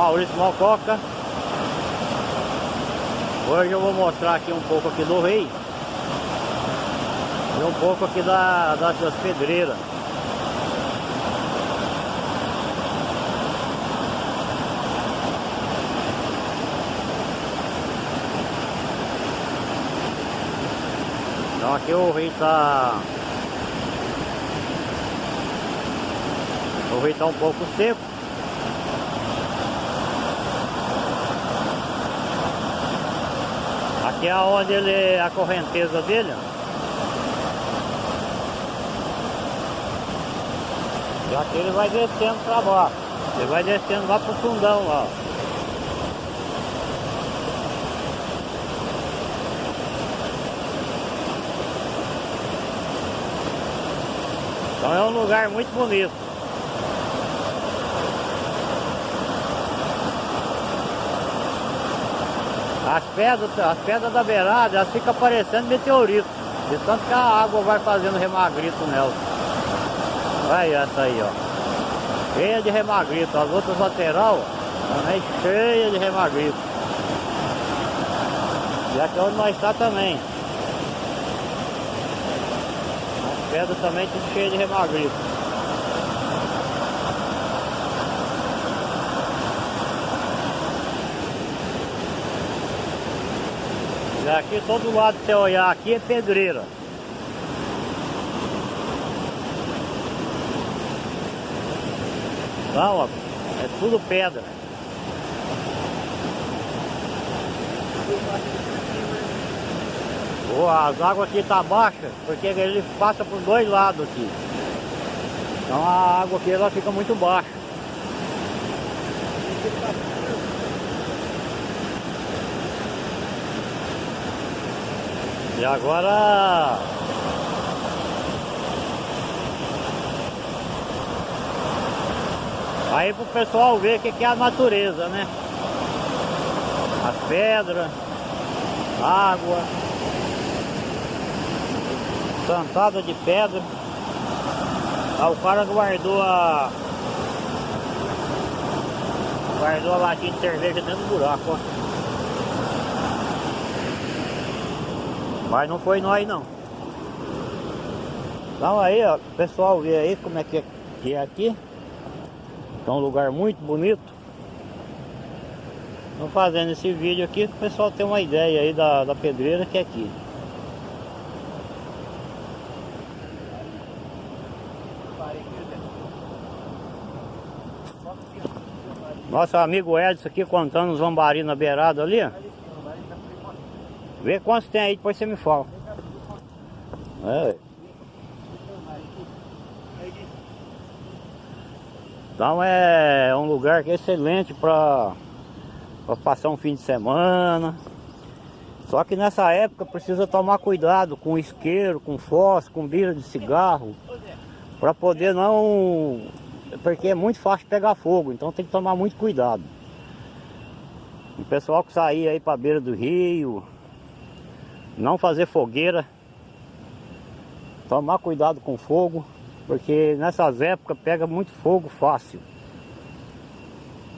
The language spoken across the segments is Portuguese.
Maurício Mococa Hoje eu vou mostrar aqui um pouco aqui do rei. E um pouco aqui da, das, das pedreiras. Então aqui o rio tá O rio tá um pouco seco Aqui é onde ele a correnteza dele? E aqui ele vai descendo para baixo. Ele vai descendo lá pro fundão lá Então é um lugar muito bonito. As pedras, as pedras da beirada, elas ficam parecendo meteorito. De tanto que a água vai fazendo remagrito nelas. Olha essa aí, ó. Cheia de remagrito. As outras lateral também cheia de remagrito. E aqui é onde nós está também. pedra também tudo cheio de remagrito. Aqui todo lado que você olhar aqui é pedreira. Não, ó, é tudo pedra. Oh, as águas aqui tá baixa, porque ele passa por dois lados aqui. Então a água aqui ela fica muito baixa. E agora Aí pro pessoal ver o que é a natureza, né? As pedras, água plantada de pedra. Ah, o cara guardou a guardou a latinha de cerveja dentro do buraco, ó. Mas não foi nós não. Então aí, ó, pessoal vê aí como é que é, que é aqui. É um lugar muito bonito. Estou fazendo esse vídeo aqui para o pessoal ter uma ideia aí da, da pedreira que é aqui. Nosso amigo Edson aqui contando os lambari na beirada ali. Vê quantos tem aí, depois você me fala. É. Então é um lugar é excelente para passar um fim de semana. Só que nessa época precisa tomar cuidado com isqueiro, com fósforo, com bira de cigarro. Para poder não porque é muito fácil pegar fogo, então tem que tomar muito cuidado. O pessoal que sair aí para beira do rio, não fazer fogueira, tomar cuidado com fogo, porque nessas épocas pega muito fogo fácil.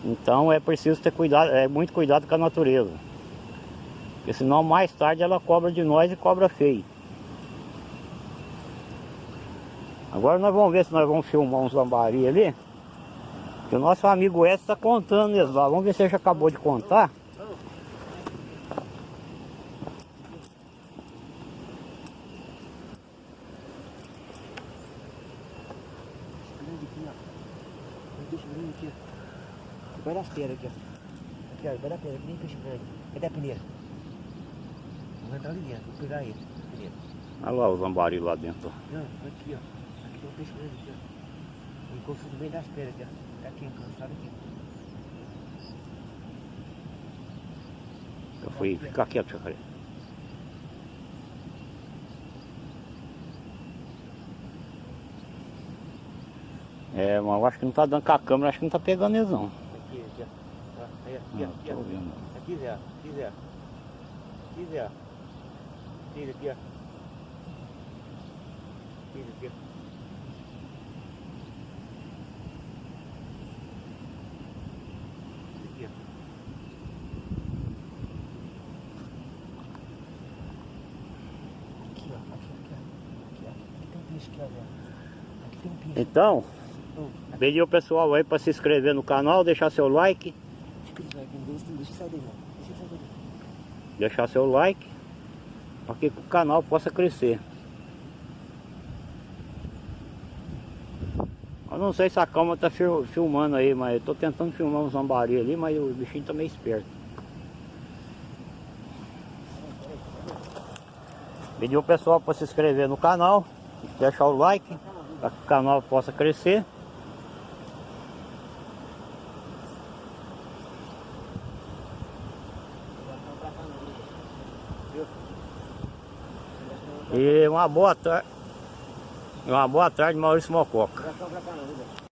Então é preciso ter cuidado, é muito cuidado com a natureza. Porque senão mais tarde ela cobra de nós e cobra feio. Agora nós vamos ver se nós vamos filmar uns lambari ali. Que o nosso amigo Edson está contando eles lá. Vamos ver se ele já acabou de contar. Vai das pedras aqui, ó. Aqui, ó. Vai da pedra, que nem peixe grande. Cadê a peneira? Vou entrar ali dentro, vou pegar ele. Peneira. Olha lá os lambari lá dentro. Não, aqui, ó. Tem um peixe grande aqui, ó. Encosto no meio das pedras aqui, ó. Tá aqui, encostado aqui. Eu fui ficar quieto, Chacaré. É, mas eu acho que não tá dando com a câmera, acho que não tá pegando eles não aqui, aqui, ó. Tá, aí, aqui, aqui, aqui, Aqui, Zé, aqui, Zé. Aqui, Zé. Tira aqui, ó. Tira aqui, ó. Então, pedir o pessoal aí para se inscrever no canal, deixar seu like, deixar seu like, para que o canal possa crescer. Eu não sei se a câmera tá fil- filmando aí, mas eu tô tentando filmar um zambari ali, mas o bichinho tá meio esperto. Pedir o pessoal para se inscrever no canal, deixar o like, para que o canal possa crescer. E uma boa tarde. Uma boa tarde, Maurício Mococa.